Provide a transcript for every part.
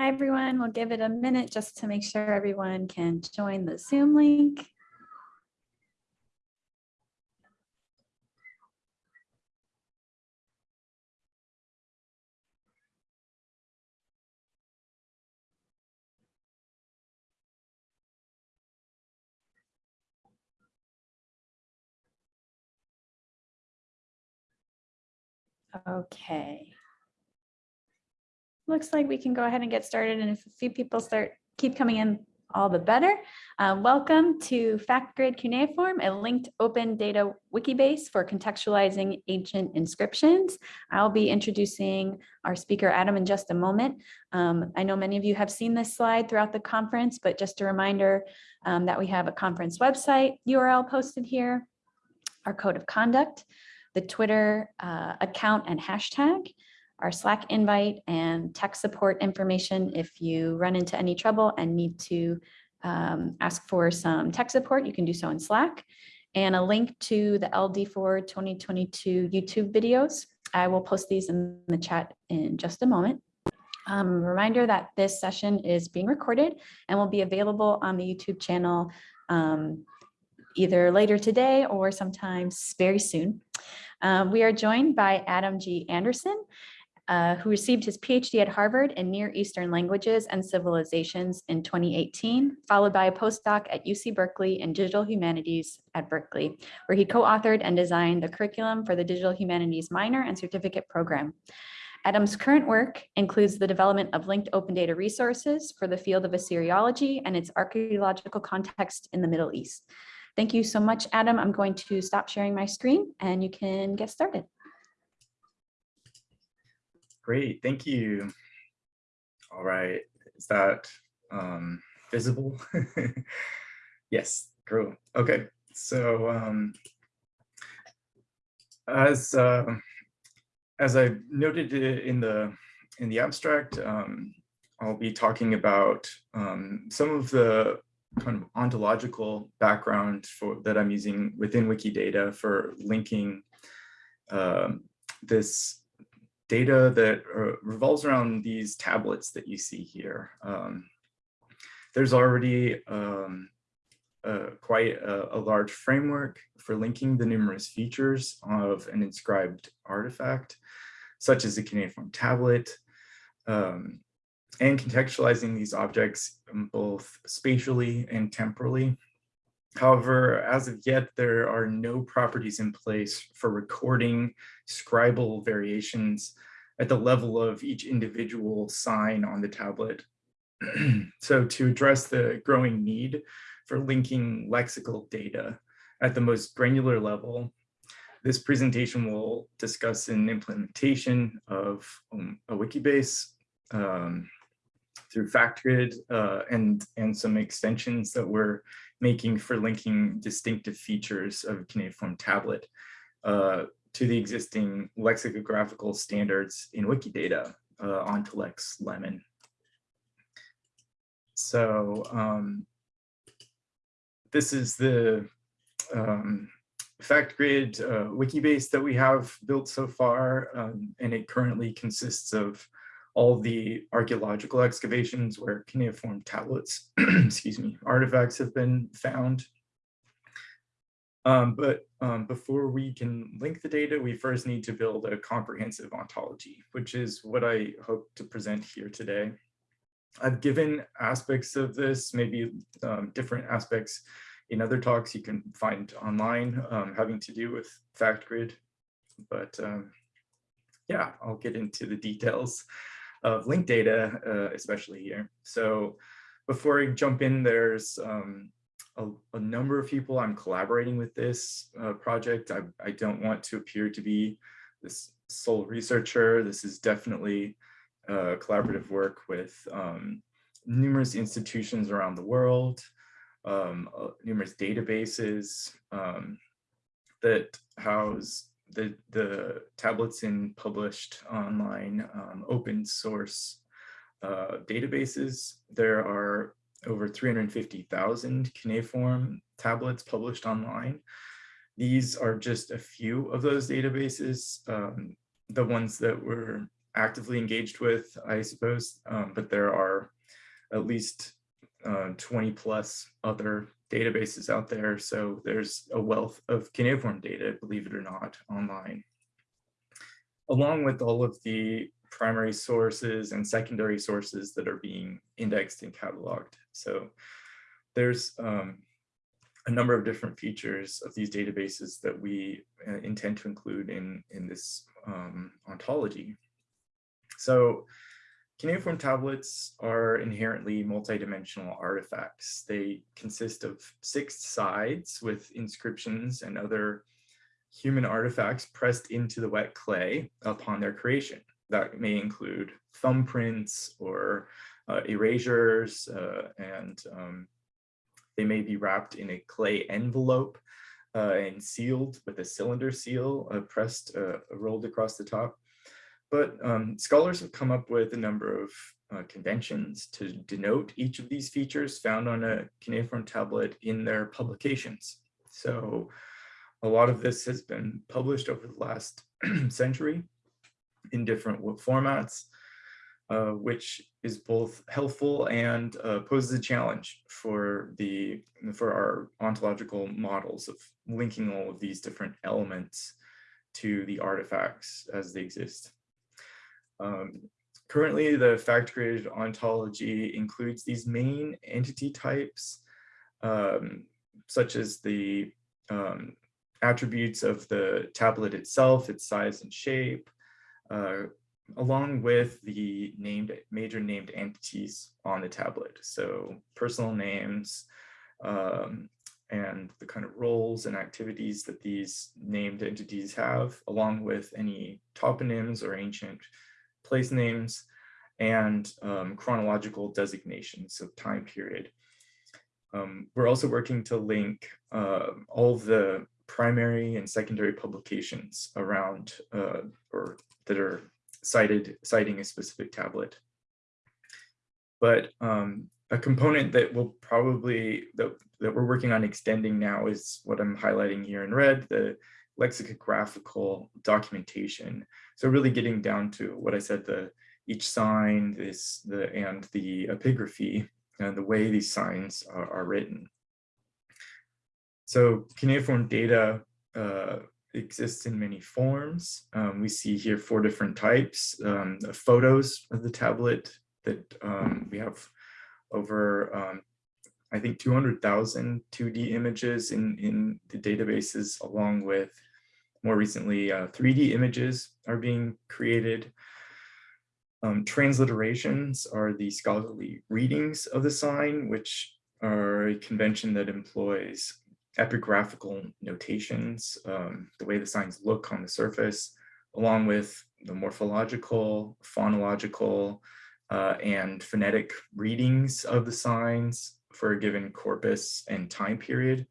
Hi, everyone. We'll give it a minute just to make sure everyone can join the Zoom link. Okay. Looks like we can go ahead and get started and if a few people start, keep coming in, all the better. Uh, welcome to FactGrid Cuneiform, a linked open data wiki base for contextualizing ancient inscriptions. I'll be introducing our speaker Adam in just a moment. Um, I know many of you have seen this slide throughout the conference, but just a reminder um, that we have a conference website URL posted here, our code of conduct, the Twitter uh, account and hashtag, our Slack invite and tech support information if you run into any trouble and need to um, ask for some tech support, you can do so in Slack. And a link to the LD4 2022 YouTube videos. I will post these in the chat in just a moment. Um, reminder that this session is being recorded and will be available on the YouTube channel um, either later today or sometimes very soon. Um, we are joined by Adam G. Anderson, uh, who received his PhD at Harvard in Near Eastern Languages and Civilizations in 2018, followed by a postdoc at UC Berkeley in Digital Humanities at Berkeley, where he co-authored and designed the curriculum for the Digital Humanities minor and certificate program. Adam's current work includes the development of linked open data resources for the field of Assyriology and its archaeological context in the Middle East. Thank you so much, Adam. I'm going to stop sharing my screen and you can get started. Great, thank you. All right, is that um, visible? yes, cool. Okay, so um, as uh, as I noted in the in the abstract, um, I'll be talking about um, some of the kind of ontological background for that I'm using within Wikidata for linking um, this data that uh, revolves around these tablets that you see here. Um, there's already um, uh, quite a, a, large framework for linking the numerous features of an inscribed artifact, such as a cuneiform tablet, um, and contextualizing these objects both spatially and temporally. However, as of yet, there are no properties in place for recording scribal variations at the level of each individual sign on the tablet. so to address the growing need for linking lexical data at the most granular level, this presentation will discuss an implementation of um, a Wikibase um, through FactGrid uh, and, and some extensions that we're making for linking distinctive features of cuneiform tablet uh, to the existing lexicographical standards in Wikidata uh, Ontolex Lemon. So um, this is the um, FactGrid uh, Wikibase that we have built so far, um, and it currently consists of all the archaeological excavations where cuneiform tablets, excuse me, artifacts have been found. Um, but um, before we can link the data, we first need to build a comprehensive ontology, which is what I hope to present here today. I've given aspects of this, maybe um, different aspects in other talks you can find online um, having to do with FactGrid. But um, yeah, I'll get into the details of linked data, uh, especially here. So before I jump in, there's um, a, a, number of people I'm collaborating with this uh, project. I, I don't want to appear to be this sole researcher. This is definitely uh, collaborative work with um, numerous institutions around the world, um, uh, numerous databases um, that house the, the tablets in published online um, open source uh, databases. There are over 350,000 cuneiform tablets published online. These are just a few of those databases. Um, the ones that were actively engaged with, I suppose, um, but there are at least uh, 20 plus other databases out there. So there's a wealth of cuneiform data, believe it or not, online. Along with all of the primary sources and secondary sources that are being indexed and cataloged. So there's um, a number of different features of these databases that we uh, intend to include in, in this um, ontology. So cuneiform tablets are inherently multidimensional artifacts. They consist of six sides with inscriptions and other human artifacts pressed into the wet clay upon their creation. That may include thumbprints or uh, erasures uh, and um, they may be wrapped in a clay envelope uh, and sealed with a cylinder seal uh, pressed, uh, rolled across the top. But um, scholars have come up with a number of uh, conventions to denote each of these features found on a cuneiform tablet in their publications. So a lot of this has been published over the last century in different formats uh, which is both helpful and uh, poses a challenge for the for our ontological models of linking all of these different elements to the artifacts as they exist. Um, currently, the FactGrid ontology includes these main entity types, um, such as the um, attributes of the tablet itself, its size and shape, uh, along with the named major named entities on the tablet. So personal names um, and the kind of roles and activities that these named entities have, along with any toponyms or ancient place names and um, chronological designations of time period. Um, we're also working to link uh, all the primary and secondary publications around uh, or that are cited citing a specific tablet. But um, a component that will probably that, that we're working on extending now is what I'm highlighting here in red, the lexicographical documentation. So really getting down to what I said, the each sign, this the and the epigraphy and the way these signs are, are written. So cuneiform data uh, exists in many forms. Um, we see here four different types, um, photos of the tablet that um, we have over, um, I think 200,000 2D images in, in the databases, along with more recently uh, 3D images are being created. Um, transliterations are the scholarly readings of the sign, which are a convention that employs epigraphical notations, um, the way the signs look on the surface, along with the morphological, phonological, uh, and phonetic readings of the signs for a given corpus and time period.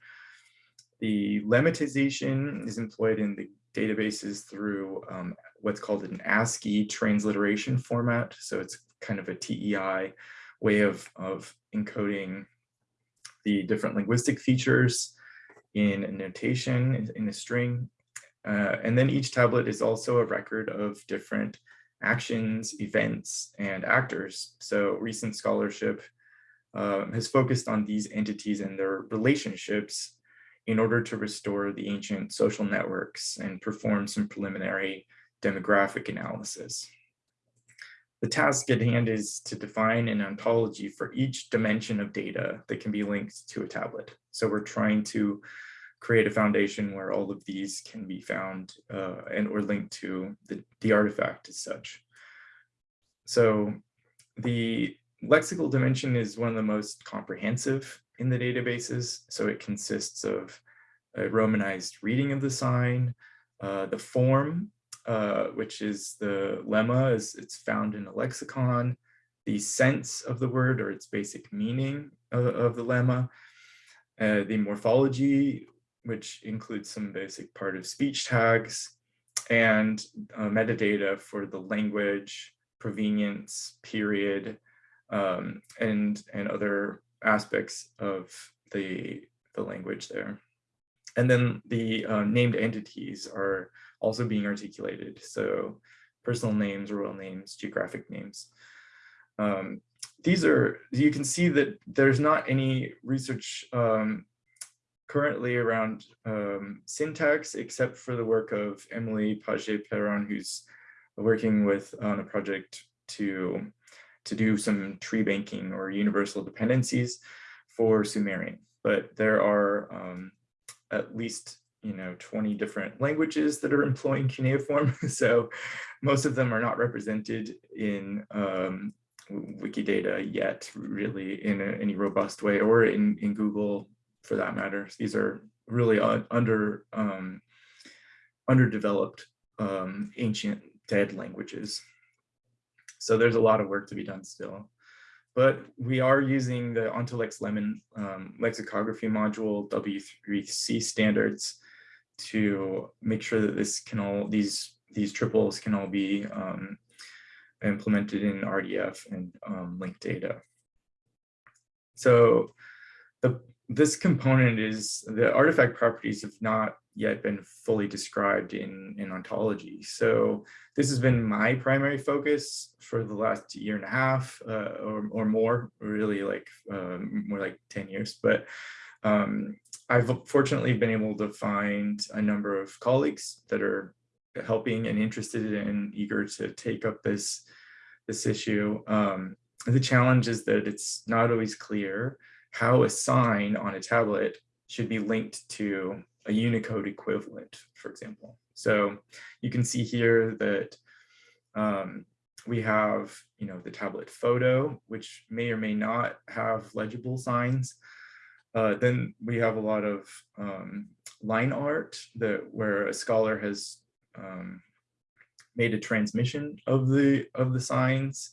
The lemmatization is employed in the databases through um, what's called an ASCII transliteration format. So it's kind of a TEI way of, of encoding the different linguistic features in a notation, in a string. Uh, and then each tablet is also a record of different actions, events, and actors. So recent scholarship uh, has focused on these entities and their relationships in order to restore the ancient social networks and perform some preliminary demographic analysis. The task at hand is to define an ontology for each dimension of data that can be linked to a tablet. So we're trying to create a foundation where all of these can be found uh, and or linked to the, the artifact as such. So the lexical dimension is one of the most comprehensive in the databases. So it consists of a romanized reading of the sign, uh, the form, uh, which is the lemma as it's found in a lexicon, the sense of the word or its basic meaning of, of the lemma, uh, the morphology, which includes some basic part of speech tags and uh, metadata for the language, provenience, period, um, and, and other aspects of the, the language there. And then the uh, named entities are also being articulated. So personal names, royal names, geographic names. Um, these are, you can see that there's not any research um, currently around um, syntax, except for the work of Émilie Pagé-Perron, who's working with on a project to, to do some tree banking or universal dependencies for Sumerian. But there are um, at least you know 20 different languages that are employing cuneiform. So most of them are not represented in um, wikidata yet really in a, any robust way or in in google for that matter. These are really under um, underdeveloped um, ancient dead languages so there's a lot of work to be done still but we are using the Ontolex Lemon um, lexicography module W3C standards to make sure that this can all these these triples can all be um, implemented in RDF and um, linked data. So the this component is the artifact properties have not yet been fully described in, in ontology. So this has been my primary focus for the last year and a half uh, or, or more, really like um, more like 10 years. But um, I've fortunately been able to find a number of colleagues that are helping and interested and eager to take up this, this issue. Um, the challenge is that it's not always clear how a sign on a tablet should be linked to a Unicode equivalent, for example. So you can see here that um, we have, you know, the tablet photo, which may or may not have legible signs. Uh, then we have a lot of um, line art that where a scholar has um, made a transmission of the of the signs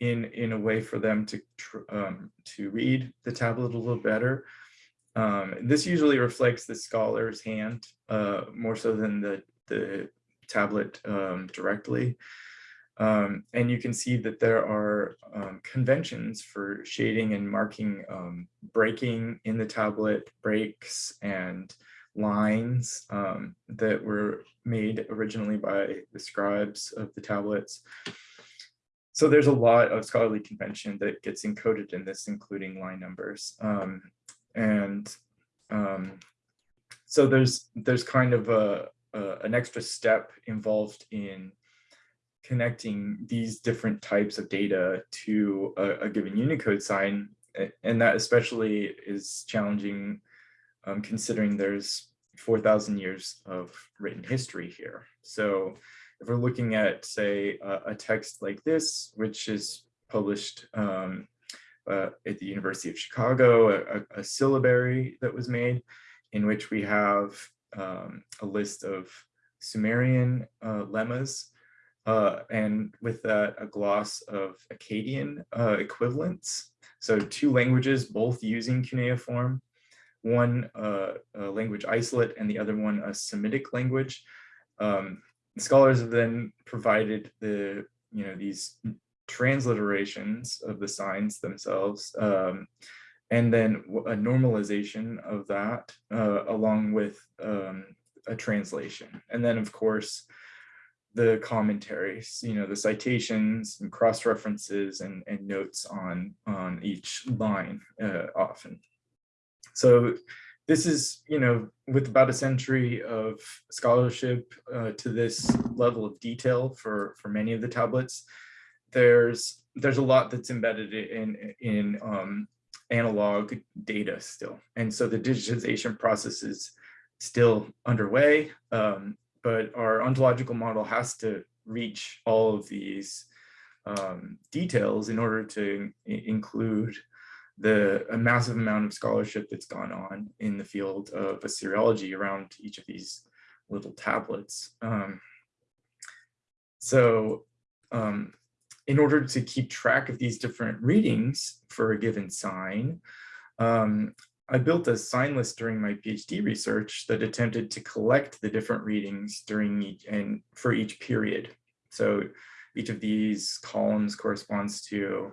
in in a way for them to um, to read the tablet a little better. Um, this usually reflects the scholar's hand uh, more so than the the tablet um, directly. Um, and you can see that there are um, conventions for shading and marking um, breaking in the tablet, breaks and lines um, that were made originally by the scribes of the tablets. So there's a lot of scholarly convention that gets encoded in this, including line numbers. Um, and um, so there's there's kind of a, a, an extra step involved in connecting these different types of data to a, a given Unicode sign. And that especially is challenging um, considering there's 4,000 years of written history here. So if we're looking at, say, a, a text like this, which is published um, uh, at the University of Chicago, a, a, syllabary that was made in which we have um, a list of Sumerian uh, lemmas uh, and with that a gloss of Akkadian uh, equivalents. So two languages, both using cuneiform, one uh, language isolate and the other one a Semitic language. Um, scholars have then provided the, you know, these transliterations of the signs themselves, um, and then a normalization of that uh, along with um, a translation. And then of course, the commentaries, you know, the citations and cross references and, and notes on, on each line uh, often. So this is, you know, with about a century of scholarship uh, to this level of detail for, for many of the tablets, there's there's a lot that's embedded in, in um, analog data still. And so the digitization process is still underway. Um, but our ontological model has to reach all of these um, details in order to include the a massive amount of scholarship that's gone on in the field of Assyriology around each of these little tablets. Um, so um, in order to keep track of these different readings for a given sign, um, I built a sign list during my PhD research that attempted to collect the different readings during each and for each period. So each of these columns corresponds to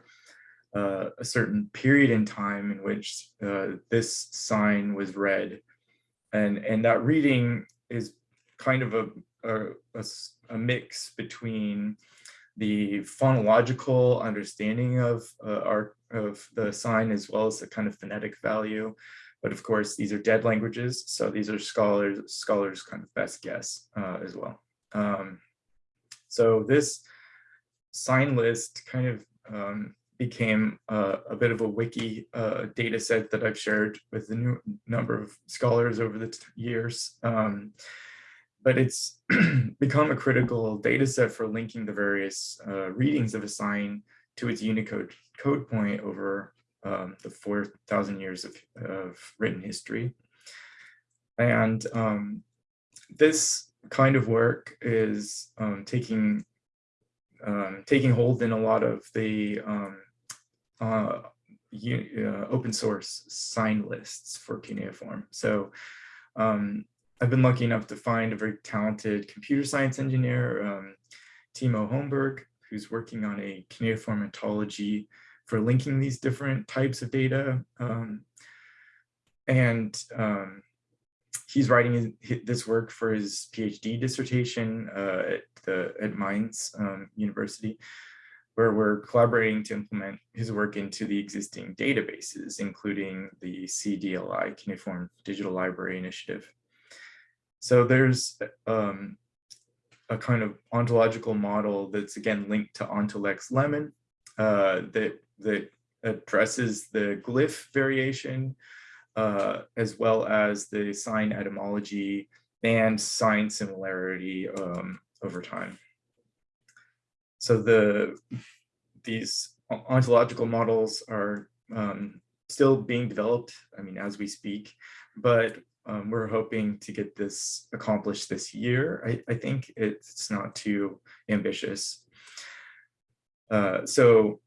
uh, a certain period in time in which uh, this sign was read. And, and that reading is kind of a a mix between the phonological understanding of uh, our of the sign as well as the kind of phonetic value. But of course, these are dead languages, so these are scholars scholars kind of best guess uh, as well. Um, so this sign list kind of um, became uh, a bit of a wiki uh, data set that I've shared with a new number of scholars over the years. Um, but it's become a critical data set for linking the various uh, readings of a sign to its Unicode code point over um, the 4,000 years of, of written history. And um, this kind of work is um, taking um, taking hold in a lot of the um, uh, uh, open source sign lists for cuneiform. So um, I've been lucky enough to find a very talented computer science engineer, um, Timo Homburg, who's working on a cuneiform ontology for linking these different types of data. Um, and um, he's writing his- hi- this work for his PhD dissertation uh, at the at Mainz um, University, where we're collaborating to implement his work into the existing databases, including the CDLI Cuneiform Digital Library Initiative. So there's um, a kind of ontological model that's again linked to Ontolex Lemon uh, that that addresses the glyph variation uh, as well as the sign etymology and sign similarity um, over time. So the these ontological models are um, still being developed, I mean, as we speak, but um, we're hoping to get this accomplished this year. I, I think it's not too ambitious. Uh, so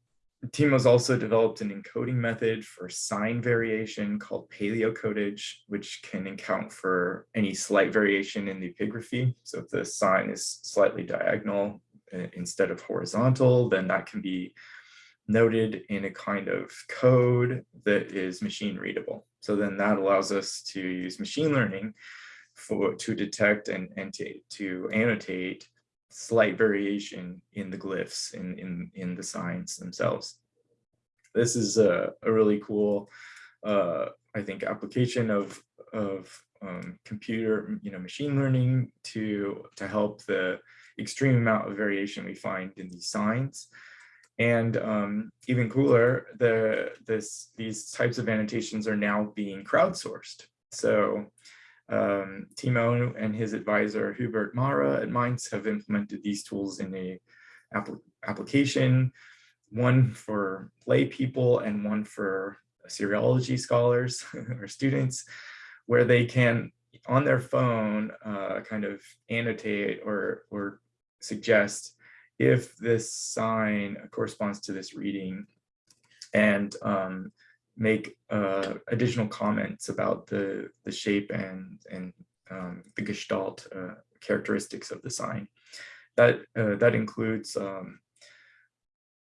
Timo's also developed an encoding method for sign variation called paleocodage, which can account for any slight variation in the epigraphy. So if the sign is slightly diagonal uh, instead of horizontal, then that can be noted in a kind of code that is machine readable. So then that allows us to use machine learning for to detect and, and to, to annotate slight variation in the glyphs in, in, in the signs themselves. This is a, a really cool, uh, I think, application of, of um, computer, you know, machine learning to, to help the extreme amount of variation we find in these signs. And um, even cooler, the this these types of annotations are now being crowdsourced. So um, Timo and his advisor Hubert Mara at Mainz have implemented these tools in a appli- application, one for lay people and one for Assyriology scholars or students, where they can on their phone uh, kind of annotate or or suggest if this sign corresponds to this reading and um, make uh, additional comments about the, the shape and, and um, the gestalt uh, characteristics of the sign. That, uh, that includes um,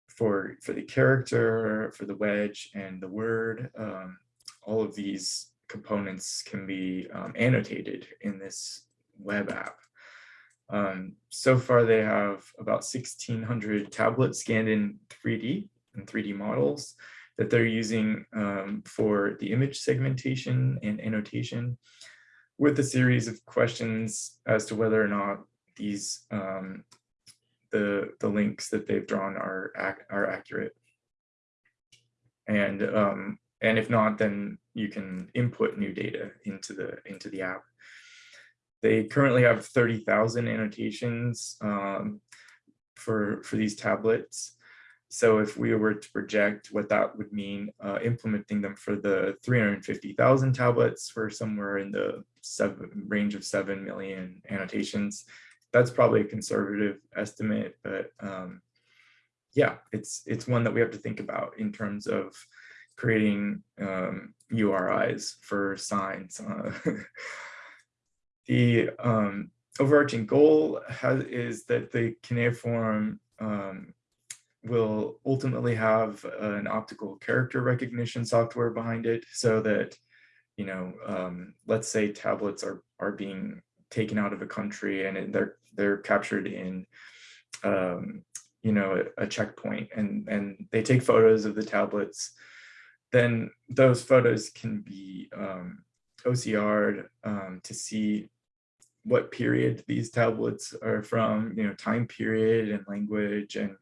for, for the character, for the wedge and the word, um, all of these components can be um, annotated in this web app. Um, so far, they have about 1,600 tablets scanned in 3D and 3D models that they're using um, for the image segmentation and annotation with a series of questions as to whether or not these um, the, the links that they've drawn are, ac are accurate. And, um, and if not, then you can input new data into the, into the app. They currently have 30,000 annotations um, for, for these tablets. So if we were to project what that would mean, uh, implementing them for the 350,000 tablets for somewhere in the seven, range of 7 million annotations, that's probably a conservative estimate, but um, yeah, it's, it's one that we have to think about in terms of creating um, URIs for signs. Uh, the um, overarching goal has, is that the cuneiform um, will ultimately have an optical character recognition software behind it so that, you know, um, let's say tablets are, are being taken out of a country and they're they're captured in um, you know a, a checkpoint and and they take photos of the tablets then those photos can be um, OCR'd um, to see what period these tablets are from, you know, time period and language and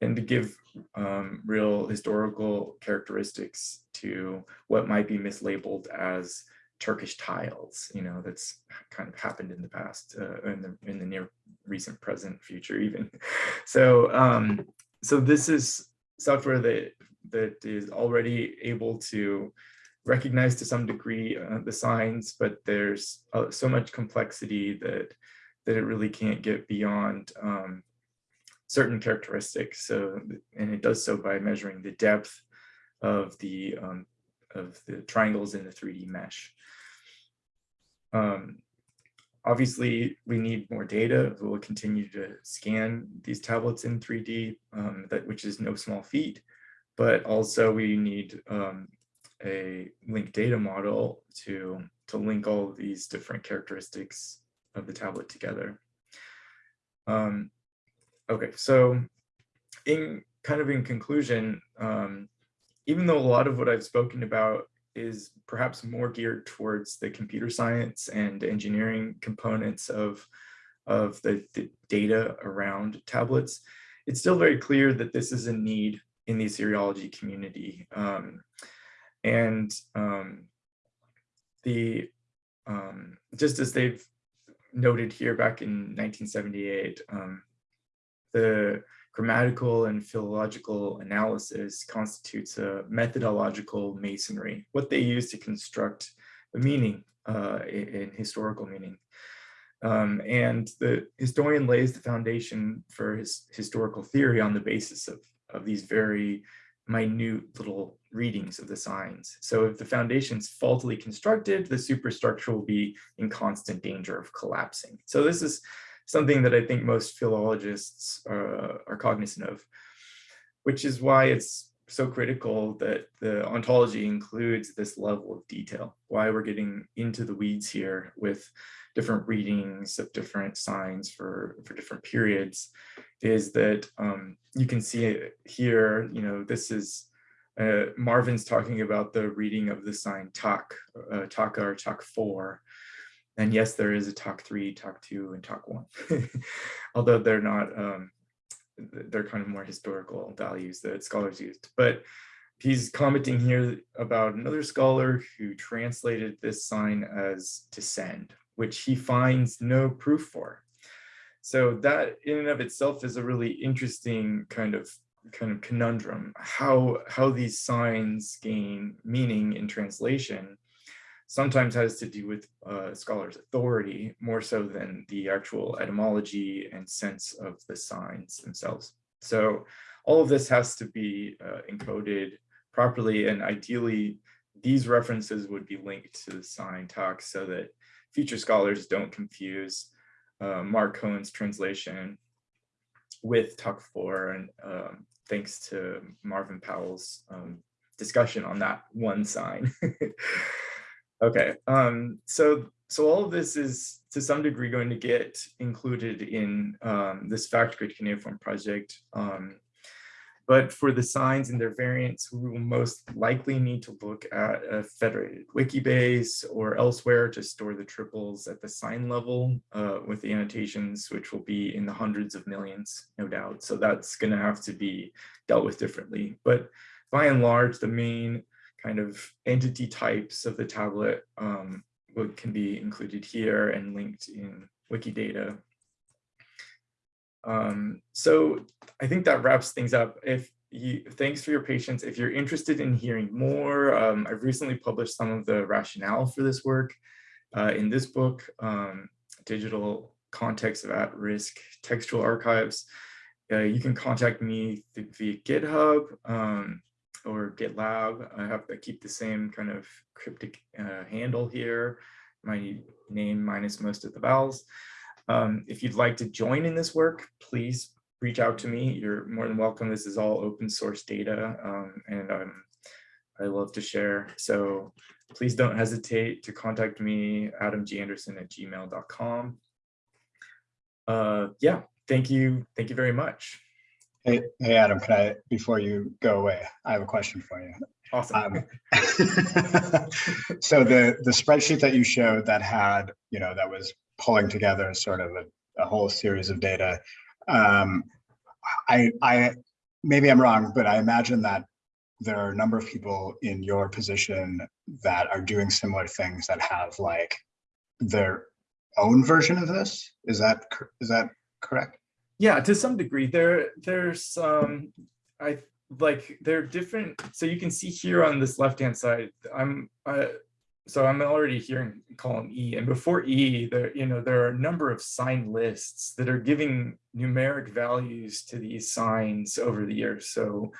and to give um, real historical characteristics to what might be mislabeled as Turkish tiles, you know, that's kind of happened in the past, uh, in the in the near recent present future even. So um, so this is software that that is already able to recognize to some degree uh, the signs, but there's uh, so much complexity that that it really can't get beyond um, certain characteristics. So, and it does so by measuring the depth of the um, of the triangles in the 3D mesh. Um, obviously, we need more data. We'll continue to scan these tablets in 3D, um, that which is no small feat but also we need um, a linked data model to, to link all of these different characteristics of the tablet together. Um, okay, so in kind of in conclusion, um, even though a lot of what I've spoken about is perhaps more geared towards the computer science and engineering components of, of the, the data around tablets, it's still very clear that this is a need in the Assyriology community. Um, and um, the um, just as they've noted here back in 1978, um, the grammatical and philological analysis constitutes a methodological masonry, what they use to construct the meaning uh, in, historical meaning. Um, and the historian lays the foundation for his historical theory on the basis of of these very minute little readings of the signs. So if the foundation's faultily constructed, the superstructure will be in constant danger of collapsing. So this is something that I think most philologists uh, are cognizant of, which is why it's so critical that the ontology includes this level of detail, why we're getting into the weeds here with different readings of different signs for, for different periods is that um, you can see it here, you know, this is uh, Marvin's talking about the reading of the sign Tak, uh, Taka or Tak 4. And yes, there is a Tak 3, Tak 2, and Tak 1, although they're not, um, they're kind of more historical values that scholars used. But he's commenting here about another scholar who translated this sign as to send, which he finds no proof for. So that in and of itself is a really interesting kind of kind of conundrum, how, how these signs gain meaning in translation sometimes has to do with uh, scholars' authority more so than the actual etymology and sense of the signs themselves. So all of this has to be uh, encoded properly and ideally these references would be linked to the sign talk so that future scholars don't confuse uh, Mark Cohen's translation with Tak 4 and um, thanks to Marvin Powell's um, discussion on that one sign. okay, um, so so all of this is to some degree going to get included in um, this FactGrid cuneiform project. But for the signs and their variants, we will most likely need to look at a federated Wikibase or elsewhere to store the triples at the sign level uh, with the annotations, which will be in the hundreds of millions, no doubt. So that's going to have to be dealt with differently. But by and large, the main kind of entity types of the tablet um, can be included here and linked in Wikidata um, so I think that wraps things up. If you, thanks for your patience. If you're interested in hearing more, um, I've recently published some of the rationale for this work uh, in this book, um, Digital Context of At-Risk Textual Archives. Uh, you can contact me via GitHub um, or GitLab. I have to keep the same kind of cryptic uh, handle here, my name minus most of the vowels. Um, if you'd like to join in this work, please reach out to me. You're more than welcome. This is all open source data um, and I'm, I love to share. So please don't hesitate to contact me, adamganderson at gmail.com. Uh, yeah, thank you. Thank you very much. Hey, hey, Adam, can I, before you go away, I have a question for you. Awesome. Um, so the the spreadsheet that you showed that had, you know, that was pulling together sort of a, a whole series of data. Um, I, I, maybe I'm wrong, but I imagine that there are a number of people in your position that are doing similar things that have like their own version of this. Is that is that correct? Yeah, to some degree, there there's um I like there are different. So you can see here on this left hand side, I'm so I'm already hearing column E, and before E, there you know there are a number of sign lists that are giving numeric values to these signs over the years. So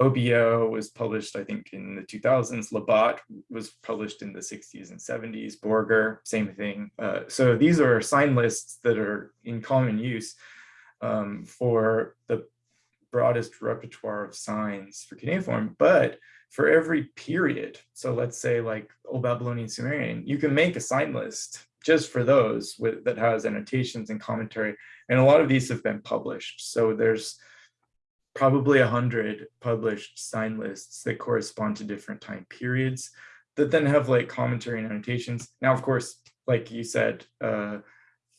OBO was published, I think, in the 2000s. Labat was published in the 60s and 70s. Borger, same thing. Uh, so these are sign lists that are in common use um, for the broadest repertoire of signs for cuneiform, but for every period. So let's say like Old Babylonian Sumerian, you can make a sign list just for those with, that has annotations and commentary. And a lot of these have been published. So there's probably a hundred published sign lists that correspond to different time periods that then have like commentary and annotations. Now, of course, like you said, uh,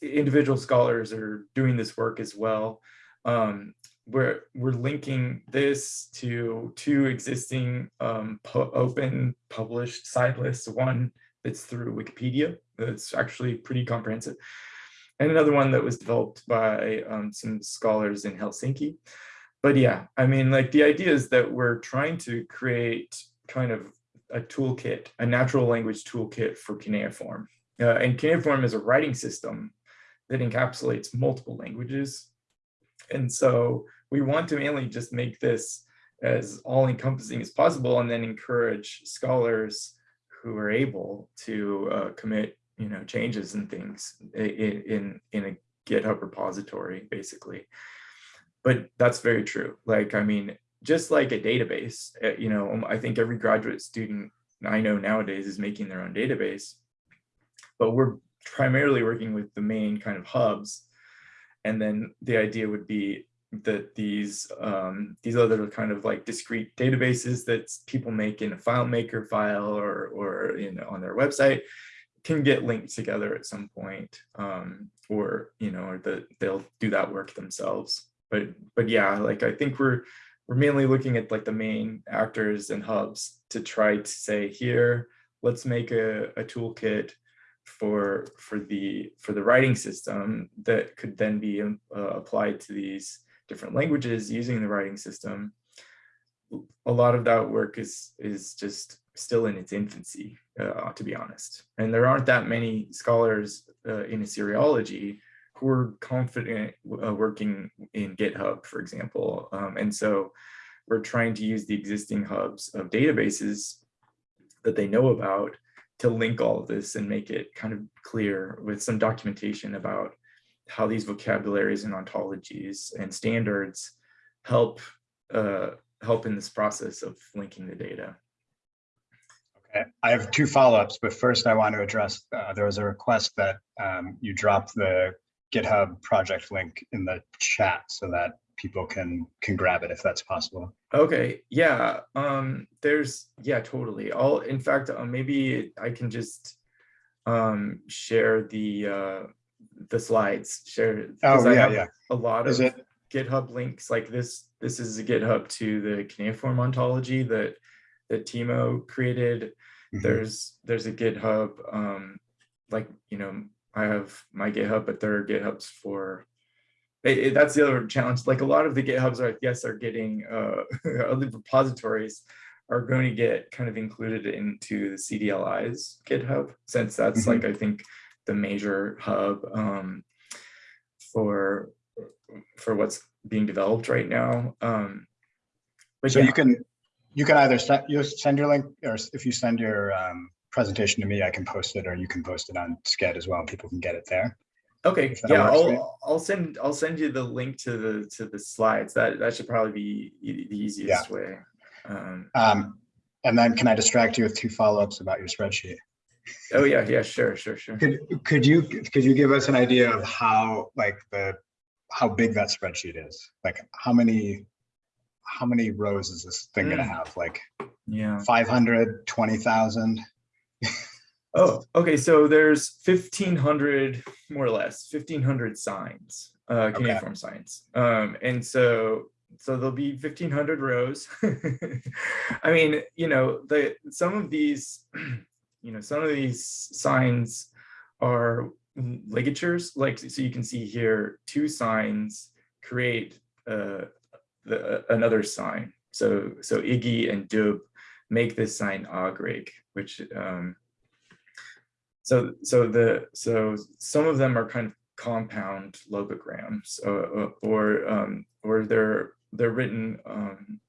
individual scholars are doing this work as well. Um, we're, we're linking this to two existing um, pu open published side lists, one that's through Wikipedia, that's actually pretty comprehensive, and another one that was developed by um, some scholars in Helsinki but yeah, I mean, like the idea is that we're trying to create kind of a toolkit, a natural language toolkit for cuneiform. Uh, and cuneiform is a writing system that encapsulates multiple languages. And so we want to mainly just make this as all encompassing as possible and then encourage scholars who are able to uh, commit you know, changes and things in, in, in a GitHub repository, basically but that's very true. Like, I mean, just like a database, eh, you know, um, I think every graduate student I know nowadays is making their own database, but we're primarily working with the main kind of hubs. And then the idea would be that these um, these other kind of like discrete databases that people make in a FileMaker file or or you know on their website can get linked together at some point, um, or you know, or that they'll do that work themselves. But but yeah, like I think we're we're mainly looking at like the main actors and hubs to try to say here, let's make a, a toolkit for for the for the writing system that could then be um, uh, applied to these different languages using the writing system. A lot of that work is is just still in its infancy, uh, to be honest. And there aren't that many scholars uh, in Assyriology who are confident uh, working in GitHub, for example. Um, and so we're trying to use the existing hubs of databases that they know about to link all of this and make it kind of clear with some documentation about how these vocabularies and ontologies and standards help uh, help in this process of linking the data. Okay, I have two follow-ups, but first I want to address, uh, there was a request that um, you drop the GitHub project link in the chat so that people can can grab it if that's possible. Okay, yeah, um, there's, yeah, totally. I'll, in fact, uh, maybe I can just um, share the uh, the slides, share. Oh, I yeah, have yeah. A lot Is of it, GitHub links like this. This is a GitHub to the cuneiform ontology that that Timo created. Mhm. There's there's a GitHub um, like you know I have my GitHub, but there are GitHubs for. It, it- that's the other challenge. Like a lot of the GitHubs are yes are getting uh, other repositories are going to get kind of included into the CDLI's GitHub since that's Mhm. like I think the major hub um, for for what's being developed right now. Um, but so yeah. you can, you can either send, you send your link, or if you send your um, presentation to me, I can post it, or you can post it on Sched as well, and people can get it there. Okay, yeah. I'll, I'll send, I'll send you the link to the, to the slides. That, that should probably be e- the easiest way. Um, Um, And then can I distract you with two follow-ups about your spreadsheet? Oh, yeah, yeah, sure, sure, sure. Could, could you, could you give us an idea of how, like, the, how big that spreadsheet is? Like, how many, how many rows is this thing gonna Mm. have? Like, Yeah. 500, 20,000? Oh, okay. So there's fifteen hundred, more or less, fifteen hundred signs, uh, Okay. cuneiform signs. Um, and so, so there'll be fifteen hundred rows. I mean, you know, the, some of these, you know, some of these signs are ligatures, like, so you can see here, two signs create, uh, the, another sign. So, so IGI and Dub make this sign Agrig, which, um, so, so the, so some of them are kind of compound logograms uh, uh, or, um, or they're, they're written, um,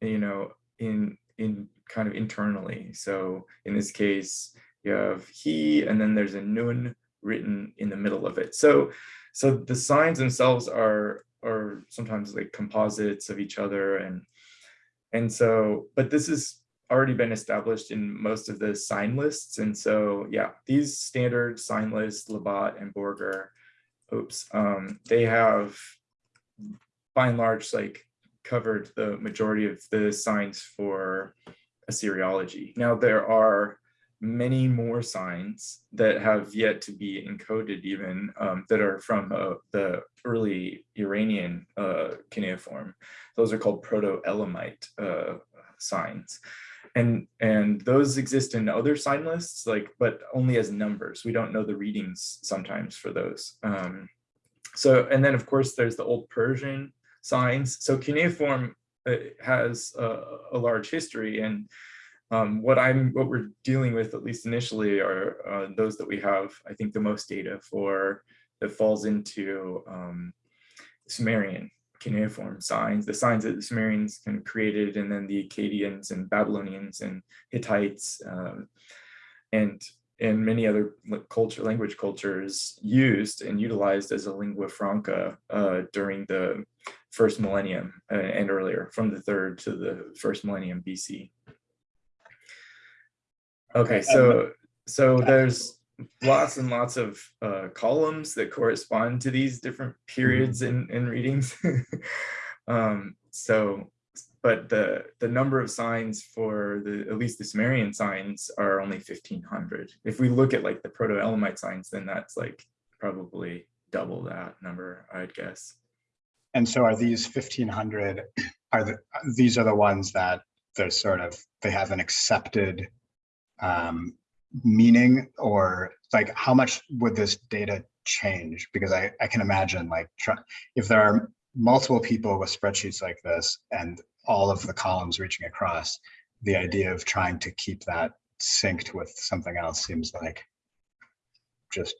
you know, in, in kind of internally. So in this case, you have he, and then there's a nun written in the middle of it. So, so the signs themselves are, are sometimes like composites of each other and, and so, but this is already been established in most of the sign lists. And so, yeah, these standard sign lists, Labat and Borger, oops, um, they have by and large, like covered the majority of the signs for Assyriology. Now there are many more signs that have yet to be encoded even um, that are from uh, the early Iranian uh, cuneiform. Those are called Proto-Elamite uh, signs. And, and those exist in other sign lists, like, but only as numbers. We don't know the readings sometimes for those. Um, so, and then of course, there's the Old Persian signs. So cuneiform uh, has a, a large history and um, what I'm, what we're dealing with, at least initially, are uh, those that we have, I think, the most data for that falls into um, Sumerian cuneiform signs, the signs that the Sumerians kind of created, and then the Akkadians and Babylonians and Hittites um, and and many other culture, language cultures used and utilized as a lingua franca uh, during the first millennium uh, and earlier, from the third to the first millennium BC. Okay, so so there's lots and lots of uh, columns that correspond to these different periods in, in readings. um, so, but the the number of signs for the at least the Sumerian signs are only 1500. If we look at like the Proto-Elamite signs, then that's like probably double that number, I'd guess. And so are these 1500, are the, these are the ones that they're sort of, they have an accepted um, meaning or like how much would this data change? Because I, I can imagine like if there are multiple people with spreadsheets like this and all of the columns reaching across, the idea of trying to keep that synced with something else seems like just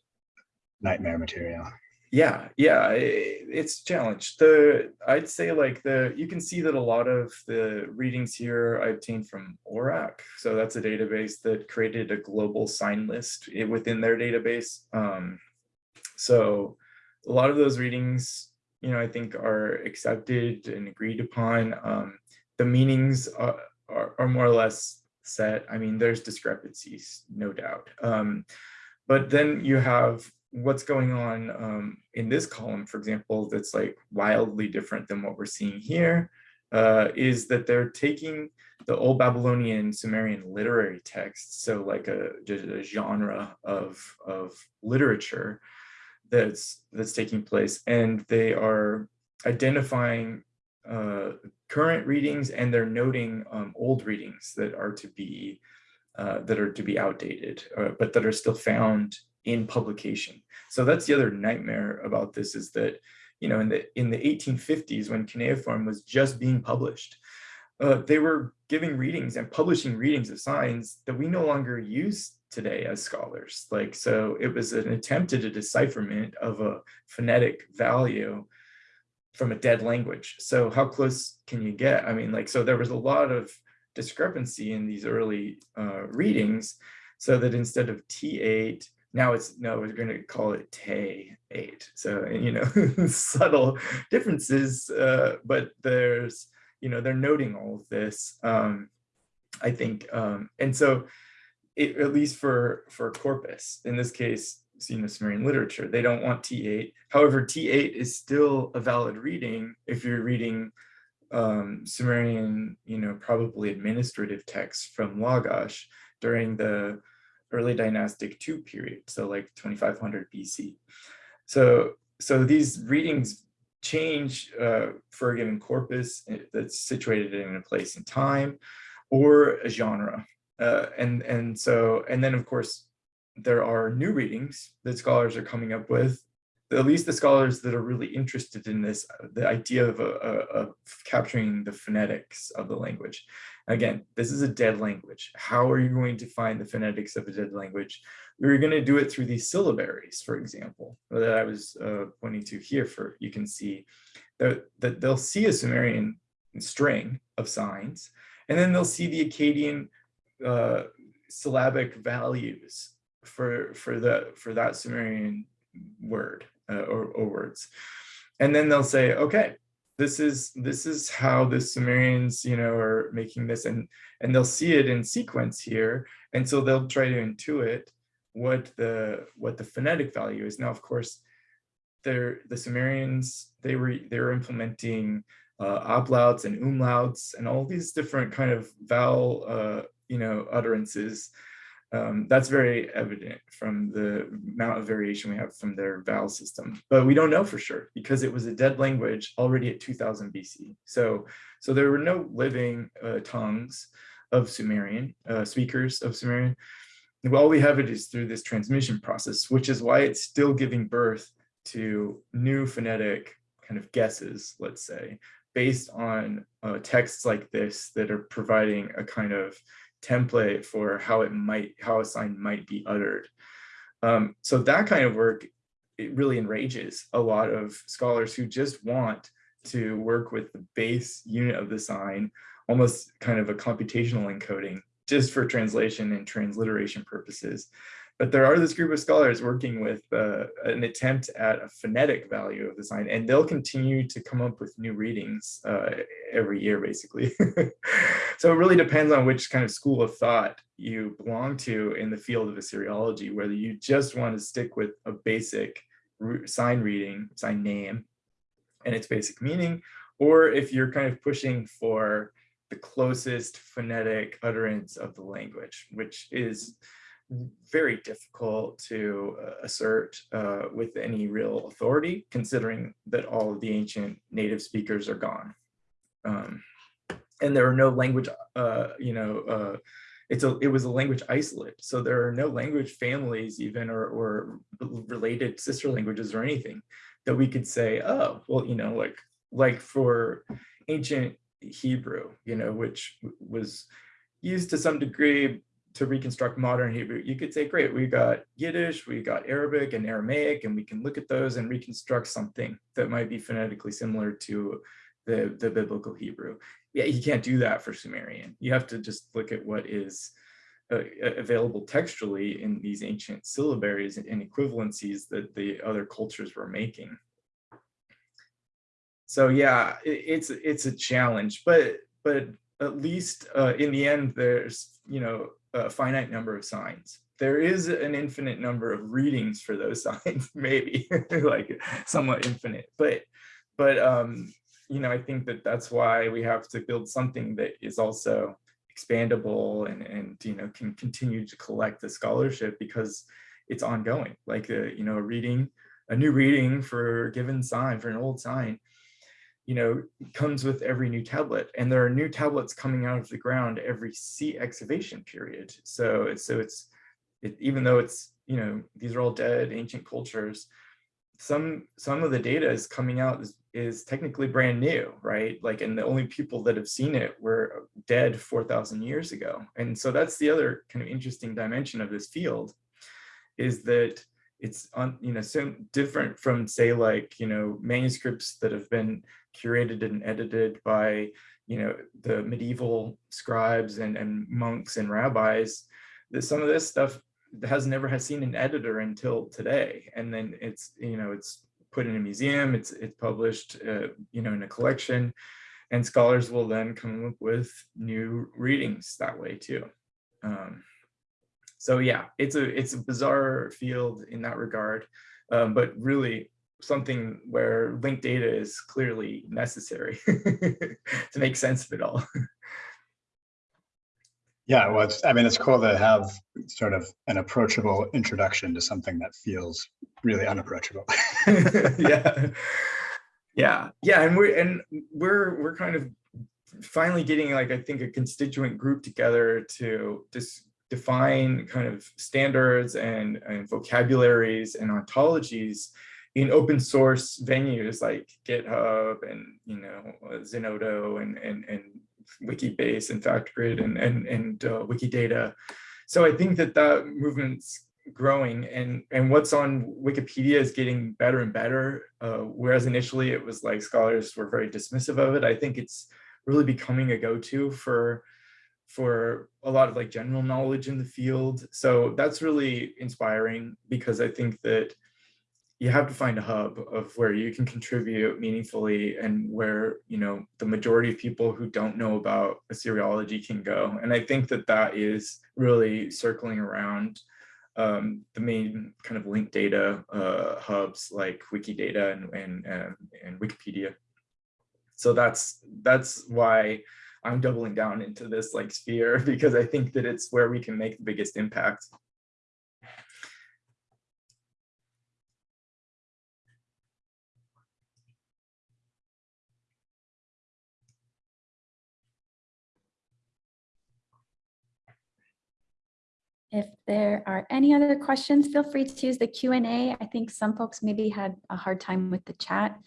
nightmare material. Yeah, yeah, it's a challenge. The I'd say like the you can see that a lot of the readings here I obtained from ORACC. So that's a database that created a global sign list within their database. Um, so a lot of those readings, you know, I think are accepted and agreed upon. Um, the meanings are, are, are more or less set. I mean, there's discrepancies, no doubt. Um, but then you have what's going on um, in this column, for example, that's like wildly different than what we're seeing here, uh, is that they're taking the old Babylonian Sumerian literary texts, so like a, a genre of, of literature that's that's taking place, and they are identifying uh, current readings and they're noting um, old readings that are to be uh, that are to be outdated, uh, but that are still found in publication. So that's the other nightmare about this is that, you know, in the in the 1850s when cuneiform was just being published, uh, they were giving readings and publishing readings of signs that we no longer use today as scholars. Like, so it was an attempt at a decipherment of a phonetic value from a dead language. So how close can you get? I mean, like, so there was a lot of discrepancy in these early uh, readings so that instead of T8, now it's no, we're going to call it T8. So, you know, subtle differences, uh, but there's, you know, they're noting all of this. Um, I think, um, and so it, at least for for corpus, in this case, you know, Sumerian literature, they don't want T8. However, T8 is still a valid reading if you're reading um, Sumerian, you know, probably administrative texts from Lagash during the early dynastic two period, so like 2500 BC. So, so these readings change uh, for a given corpus eh, that's situated in a place and time or a genre. Uh, and, and so, and then of course, there are new readings that scholars are coming up with, at least the scholars that are really interested in this, the idea of, uh, of capturing the phonetics of the language. Again, this is a dead language. How are you going to find the phonetics of a dead language? We're going to do it through these syllabaries, for example, that I was uh, pointing to here for, you can see that, that they'll see a Sumerian string of signs, and then they'll see the Akkadian uh, syllabic values for, for, the, for that Sumerian word uh, or, or words. And then they'll say, okay, this is this is how the Sumerians, you know, are making this, and and they'll see it in sequence here, and so they'll try to intuit what the what the phonetic value is. Now, of course, the Sumerians they were they were implementing uh, ablauts and umlauts and all these different kind of vowel uh, you know utterances um, that's very evident from the amount of variation we have from their vowel system, but we don't know for sure because it was a dead language already at 2000 BC. So, so there were no living uh, tongues of Sumerian, uh, speakers of Sumerian. All we have it is through this transmission process, which is why it's still giving birth to new phonetic kind of guesses, let's say, based on uh, texts like this that are providing a kind of template for how it might, how a sign might be uttered. Um, so that kind of work, it really enrages a lot of scholars who just want to work with the base unit of the sign, almost kind of a computational encoding just for translation and transliteration purposes. But there are this group of scholars working with uh, an attempt at a phonetic value of the sign, and they'll continue to come up with new readings uh, every year, basically. so it really depends on which kind of school of thought you belong to in the field of Assyriology, whether you just want to stick with a basic sign reading, sign name, and its basic meaning, or if you're kind of pushing for the closest phonetic utterance of the language, which is very difficult to uh, assert uh, with any real authority, considering that all of the ancient native speakers are gone. Um, and there are no language, uh, you know, uh, it's a, it was a language isolate. So there are no language families even or, or related sister languages or anything that we could say, oh, well, you know, like, like for ancient Hebrew, you know, which was used to some degree to reconstruct modern Hebrew, you could say, great, we got Yiddish, we got Arabic and Aramaic, and we can look at those and reconstruct something that might be phonetically similar to the, the biblical Hebrew. Yeah, you can't do that for Sumerian. You have to just look at what is uh, available textually in these ancient syllabaries and equivalencies that the other cultures were making. So yeah, it, it's it's a challenge, but but at least uh, in the end, there's you know a finite number of signs. There is an infinite number of readings for those signs, maybe like somewhat infinite, but but um, you know, I think that that's why we have to build something that is also expandable and and you know can continue to collect the scholarship because it's ongoing. Like a, you know, a reading, a new reading for a given sign for an old sign you know, comes with every new tablet and there are new tablets coming out of the ground every sea excavation period. So it's, so it's, it, even though it's, you know, these are all dead ancient cultures, some, some of the data is coming out is, is technically brand new, right? Like, and the only people that have seen it were dead 4,000 years ago. And so that's the other kind of interesting dimension of this field is that it's on, you know, so different from say like, you know, manuscripts that have been curated and edited by, you know, the medieval scribes and, and monks and rabbis, that some of this stuff has never has seen an editor until today. And then it's, you know, it's put in a museum, it's, it's published, uh, you know, in a collection. and scholars will then come up with new readings that way too. Um, so yeah, it's a it's a bizarre field in that regard, um, but really something where linked data is clearly necessary to make sense of it all. Yeah, well, it's, I mean, it's cool to have sort of an approachable introduction to something that feels really unapproachable. yeah, yeah, yeah, and we're and we're we're kind of finally getting like I think a constituent group together to just define kind of standards and, and vocabularies and ontologies in open source venues like GitHub and you know Zenodo and and and Wikibase and FactGrid and and and uh, Wikidata. So I think that that movement's growing and and what's on Wikipedia is getting better and better. Uh, whereas initially it was like scholars were very dismissive of it. I think it's really becoming a go-to for for a lot of like general knowledge in the field. So that's really inspiring because I think that you have to find a hub of where you can contribute meaningfully and where you know the majority of people who don't know about Assyriology can go. And i think that that is really circling around um, the main kind of linked data uh, hubs like wikidata and and, and wikipedia. So that's that's why i'm doubling down into this like sphere because i think that it's where we can make the biggest impact If there are any other questions, feel free to use the Q and A. I think some folks maybe had a hard time with the chat,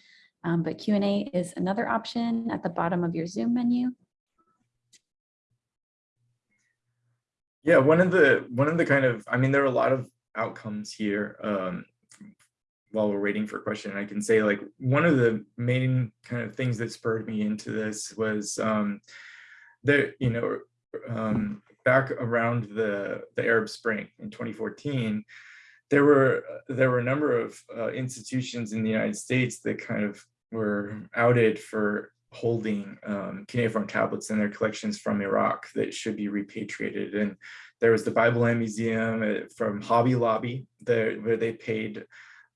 um, but Q and A is another option at the bottom of your Zoom menu. Yeah, one of the one of the kind of I mean, there are a lot of outcomes here. Um, while we're waiting for a question, I can say like one of the main kind of things that spurred me into this was um, you know um, back around the the Arab Spring in 2014, there were there were a number of uh, institutions in the United States that kind of were outed for holding um, cuneiform tablets in their collections from Iraq that should be repatriated. And there was the Bible Land Museum uh, from Hobby Lobby, where they paid,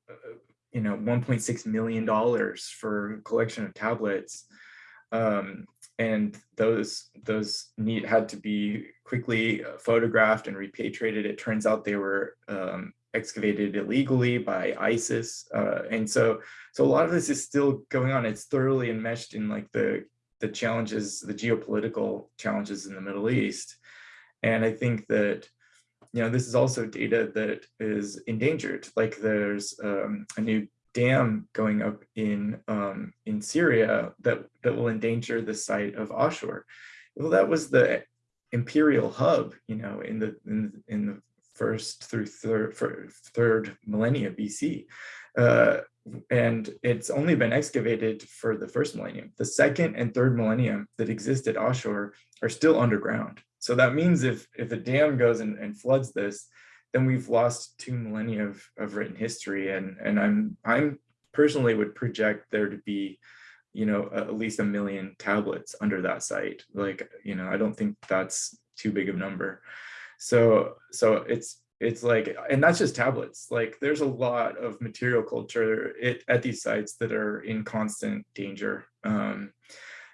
uh, you know, 1.6 million dollars for a collection of tablets. Um, and those those need had to be quickly photographed and repatriated. It turns out they were um, excavated illegally by ISIS, uh, and so so a lot of this is still going on. It's thoroughly enmeshed in like the the challenges, the geopolitical challenges in the Middle East, and I think that you know this is also data that is endangered. Like there's um, a new dam going up in um, in Syria that that will endanger the site of Ashur. Well, that was the imperial hub, you know, in the in, in the first through third third millennia BC. Uh, and it's only been excavated for the first millennium. The second and third millennium that exist at Ashur are still underground. So that means if if a dam goes and, and floods this, then we've lost two millennia of, of written history. And, and I'm, I'm personally would project there to be, you know, at least a million tablets under that site. Like, you know, I don't think that's too big of a number. So, so it's, it's like, and that's just tablets. Like there's a lot of material culture it, at these sites that are in constant danger. Um,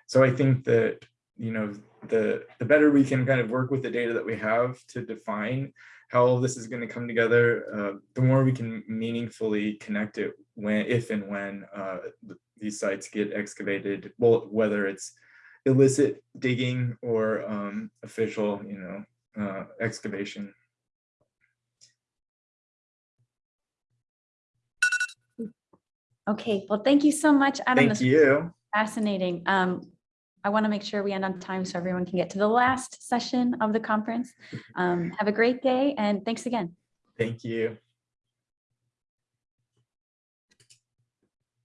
so I think that, you know, the, the better we can kind of work with the data that we have to define how all this is going to come together, uh, the more we can meaningfully connect it when, if and when uh, these sites get excavated, well, whether it's illicit digging or um, official, you know, uh, excavation. Okay, well, thank you so much, Adam. Thank you. Fascinating. Um, I want to make sure we end on time so everyone can get to the last session of the conference. Um, have a great day and thanks again. Thank you.